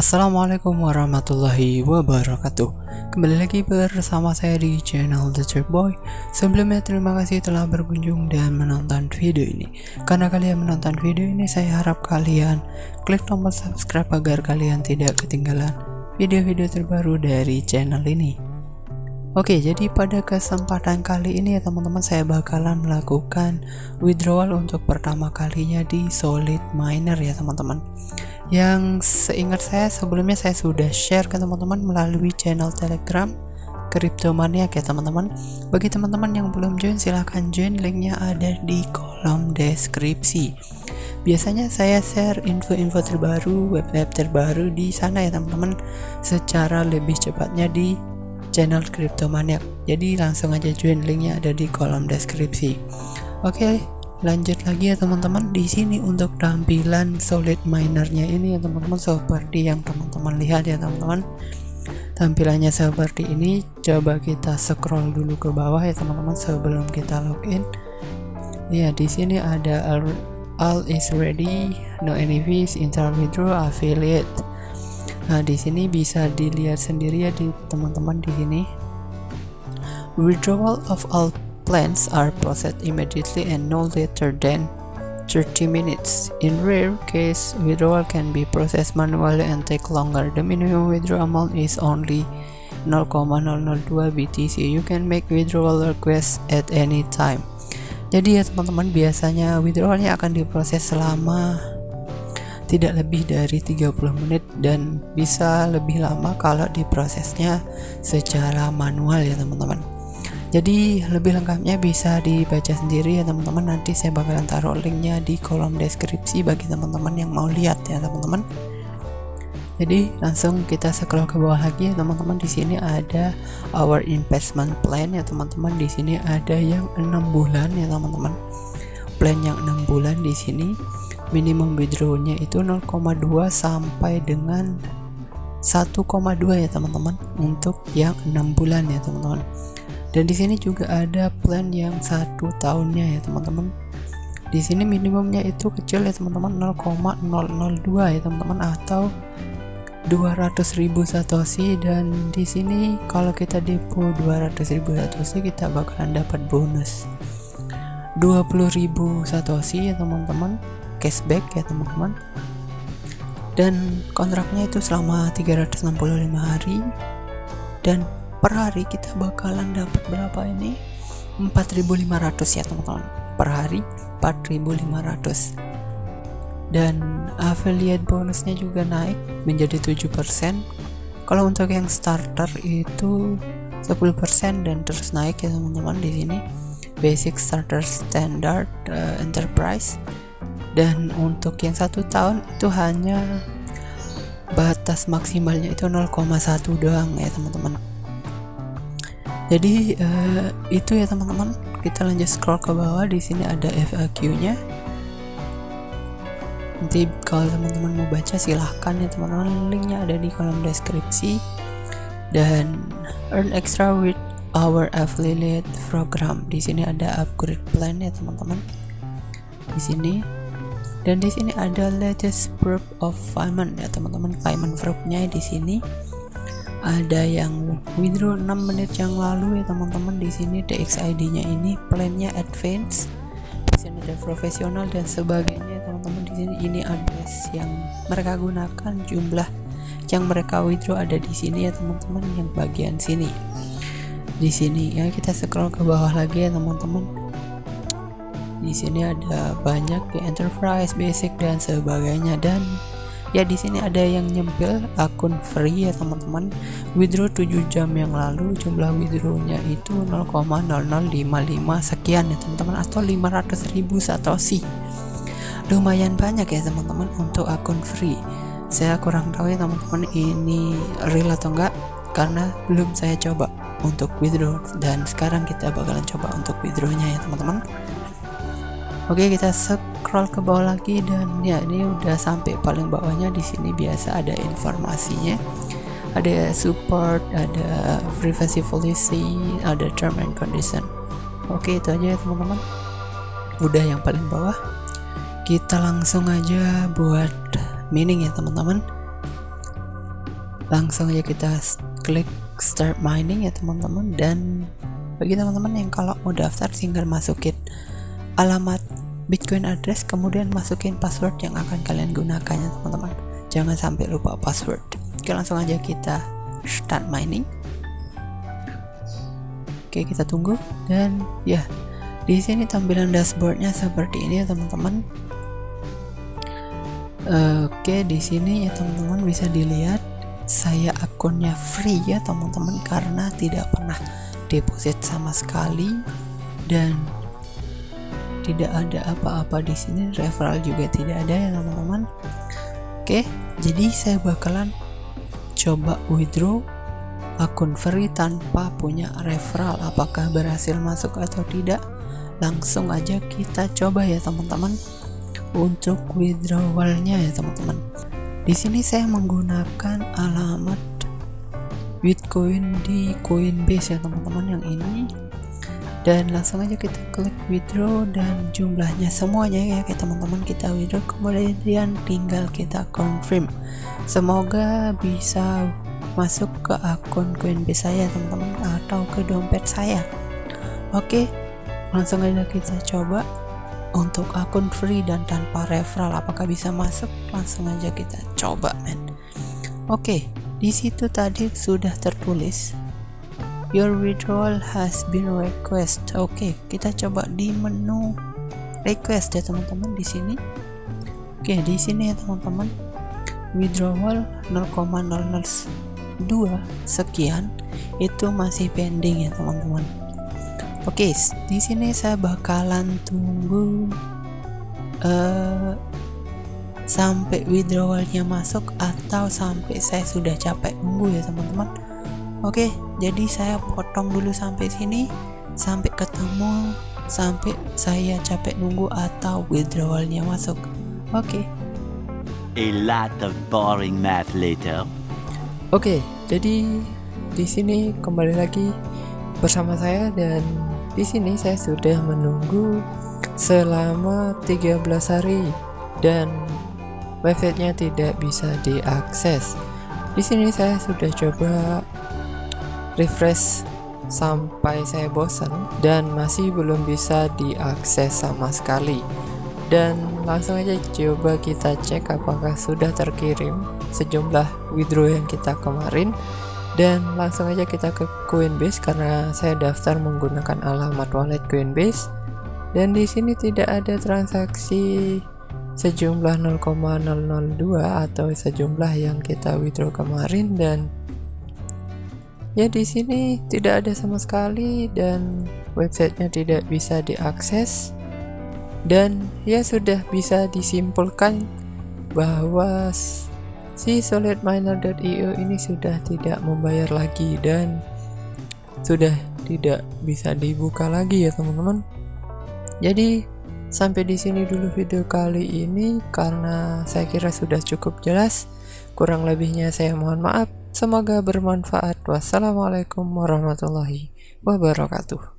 Assalamualaikum warahmatullahi wabarakatuh. Kembali lagi bersama saya di channel The Trip Boy. Sebelumnya terima kasih telah berkunjung dan menonton video ini. Karena kalian menonton video ini saya harap kalian klik tombol subscribe agar kalian tidak ketinggalan video-video terbaru dari channel ini. Oke jadi pada kesempatan kali ini ya teman-teman saya bakalan melakukan withdrawal untuk pertama kalinya di Solid Miner ya teman-teman yang seingat saya sebelumnya saya sudah share ke teman-teman melalui channel telegram Cryptomania ya teman-teman. Bagi teman-teman yang belum join silahkan join. Linknya ada di kolom deskripsi. Biasanya saya share info-info terbaru web-web terbaru di sana ya teman-teman. Secara lebih cepatnya di channel Cryptomania jadi langsung aja join linknya ada di kolom deskripsi. Oke okay, lanjut lagi ya teman-teman di sini untuk tampilan solid minernya ini ya teman-teman seperti yang teman-teman lihat ya teman-teman. Tampilannya seperti ini coba kita scroll dulu ke bawah ya teman-teman sebelum kita login. Ya di sini ada all, all is ready no any fees internal withdraw affiliate. Nah di sini bisa dilihat sendiri ya di teman-teman di sini. Withdrawal of all plans are processed immediately and no later than 30 minutes. In rare case, withdrawal can be processed manually and take longer. The minimum withdrawal amount is only 0,002 BTC. You can make withdrawal request at any time. Jadi ya teman-teman biasanya withdrawalnya akan diproses selama tidak lebih dari 30 menit dan bisa lebih lama kalau diprosesnya secara manual ya teman-teman jadi lebih lengkapnya bisa dibaca sendiri ya teman-teman. Nanti saya bakalan taruh linknya di kolom deskripsi bagi teman-teman yang mau lihat ya teman-teman. Jadi langsung kita scroll ke bawah lagi ya teman-teman. Di sini ada our investment plan ya teman-teman. Di sini ada yang enam bulan ya teman-teman. Plan yang enam bulan di sini minimum withdrawnya itu 0,2 sampai dengan 1,2 ya teman-teman untuk yang enam bulan ya teman-teman dan di sini juga ada plan yang satu tahunnya ya teman-teman. Di sini minimumnya itu kecil ya teman-teman. 0,002 ya teman-teman. Atau 200.000 satoshi. Dan di sini kalau kita depo 200.000 satoshi kita bakalan dapat bonus 20.000 satoshi ya teman-teman. Cashback ya teman-teman. Dan kontraknya itu selama 365 hari. Dan per hari kita bakalan dapat berapa ini? 4500 ya teman-teman. Per hari 4500 dan affiliate bonusnya juga naik menjadi 7% kalau untuk yang starter itu 10% dan terus naik ya teman-teman di sini. Basic starter standard uh, enterprise. Dan untuk yang satu tahun itu hanya batas maksimalnya itu 0,1 doang ya teman-teman jadi uh, itu ya teman-teman. Kita lanjut scroll ke bawah. Di sini ada FAQ nya. Nanti kalau teman-teman mau baca silahkan ya teman-teman. Linknya ada di kolom deskripsi. Dan earn extra with our affiliate program. Di sini ada upgrade plan ya teman-teman. Di sini. Dan di sini ada latest proof of payment ya teman-teman. Payment proofnya di sini ada yang withdraw 6 menit yang lalu ya teman-teman. Di sini DXID nya ini plannya advance di sini ada profesional dan sebagainya teman-teman. Di sini ini address yang mereka gunakan jumlah yang mereka withdraw ada di sini ya teman-teman yang bagian sini. Di sini ya kita scroll ke bawah lagi ya teman-teman. Di sini ada banyak di enterprise basic dan sebagainya. Dan ya di sini ada yang nyempil akun free ya teman-teman. Withdraw 7 jam yang lalu jumlah withdrawnya itu 0,0055 sekian ya teman-teman. Atau 500 ribu satoshi lumayan banyak ya teman-teman untuk akun free. Saya kurang tahu ya teman-teman ini real atau enggak karena belum saya coba untuk withdraw. Dan sekarang kita bakalan coba untuk withdrawnya ya teman-teman. Oke kita scroll ke bawah lagi dan ya ini udah sampai paling bawahnya di sini biasa ada informasinya. Ada support ada privacy policy ada term and condition. Oke itu aja ya teman-teman. Udah yang paling bawah. Kita langsung aja buat mining ya teman-teman. Langsung aja kita klik start mining ya teman-teman. Dan bagi teman-teman yang kalau mau daftar tinggal masukin alamat bitcoin address kemudian masukin password yang akan kalian gunakan ya teman-teman. Jangan sampai lupa password. Oke langsung aja kita start mining. Oke kita tunggu. Dan ya di sini tampilan dashboardnya seperti ini ya teman-teman. Oke di sini ya teman-teman bisa dilihat saya akunnya free ya teman-teman karena tidak pernah deposit sama sekali. Dan tidak ada apa-apa di sini referral juga tidak ada ya teman-teman. Oke jadi saya bakalan coba withdraw akun free tanpa punya referral apakah berhasil masuk atau tidak. Langsung aja kita coba ya teman-teman untuk withdrawalnya ya teman-teman. Di sini saya menggunakan alamat Bitcoin di Coinbase ya teman-teman yang ini dan langsung aja kita klik withdraw dan jumlahnya semuanya ya kayak teman-teman kita withdraw. Kemudian tinggal kita confirm. Semoga bisa masuk ke akun Coinbase saya teman-teman atau ke dompet saya. Oke langsung aja kita coba untuk akun free dan tanpa referral. Apakah bisa masuk? Langsung aja kita coba men. Oke di situ tadi sudah tertulis Your withdrawal has been request. Oke, okay, kita coba di menu request ya teman-teman di sini. Oke, okay, di sini ya teman-teman. Withdrawal 0,002 sekian itu masih pending ya teman-teman. Oke, okay, di sini saya bakalan tunggu uh, sampai withdrawalnya masuk atau sampai saya sudah capek nunggu ya teman-teman oke jadi saya potong dulu sampai sini. Sampai ketemu sampai saya capek nunggu atau withdrawalnya masuk. Oke. A lot of boring math later. Oke jadi di sini kembali lagi bersama saya dan di sini saya sudah menunggu selama 13 hari dan websitenya tidak bisa diakses. Di sini saya sudah coba refresh sampai saya bosan dan masih belum bisa diakses sama sekali. Dan langsung aja coba kita cek apakah sudah terkirim sejumlah withdraw yang kita kemarin dan langsung aja kita ke Coinbase karena saya daftar menggunakan alamat wallet Coinbase dan di sini tidak ada transaksi sejumlah 0,002 atau sejumlah yang kita withdraw kemarin dan ya di sini tidak ada sama sekali dan websitenya tidak bisa diakses dan ya sudah bisa disimpulkan bahwa si solidminer.io ini sudah tidak membayar lagi dan sudah tidak bisa dibuka lagi ya teman-teman jadi Sampai di sini dulu video kali ini karena saya kira sudah cukup jelas. Kurang lebihnya saya mohon maaf. Semoga bermanfaat. Wassalamualaikum warahmatullahi wabarakatuh.